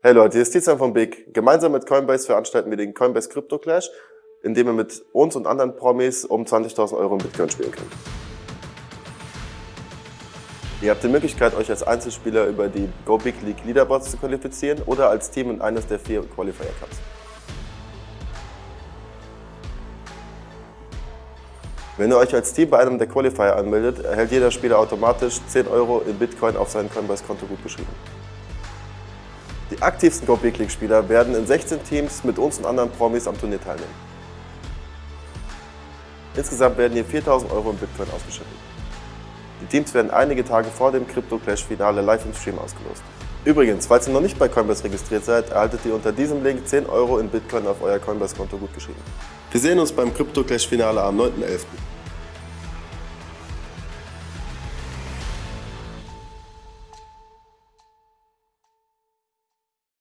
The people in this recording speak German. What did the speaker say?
Hey Leute, hier ist Tizian von Big. Gemeinsam mit Coinbase veranstalten wir den Coinbase Crypto Clash, in dem ihr mit uns und anderen Promis um 20.000 Euro in Bitcoin spielen könnt. Ihr habt die Möglichkeit, euch als Einzelspieler über die Go Big League Leaderboards zu qualifizieren oder als Team in eines der vier Qualifier Cups. Wenn ihr euch als Team bei einem der Qualifier anmeldet, erhält jeder Spieler automatisch 10 Euro in Bitcoin auf sein Coinbase-Konto gutgeschrieben. Die aktivsten Go Big League Spieler werden in 16 Teams mit uns und anderen Promis am Turnier teilnehmen. Insgesamt werden hier 4000 Euro in Bitcoin ausgeschüttet. Die Teams werden einige Tage vor dem Crypto Clash Finale live im Stream ausgelost. Übrigens, falls ihr noch nicht bei Coinbase registriert seid, erhaltet ihr unter diesem Link 10 Euro in Bitcoin auf euer Coinbase-Konto gutgeschrieben. Wir sehen uns beim Crypto Clash Finale am 9.11.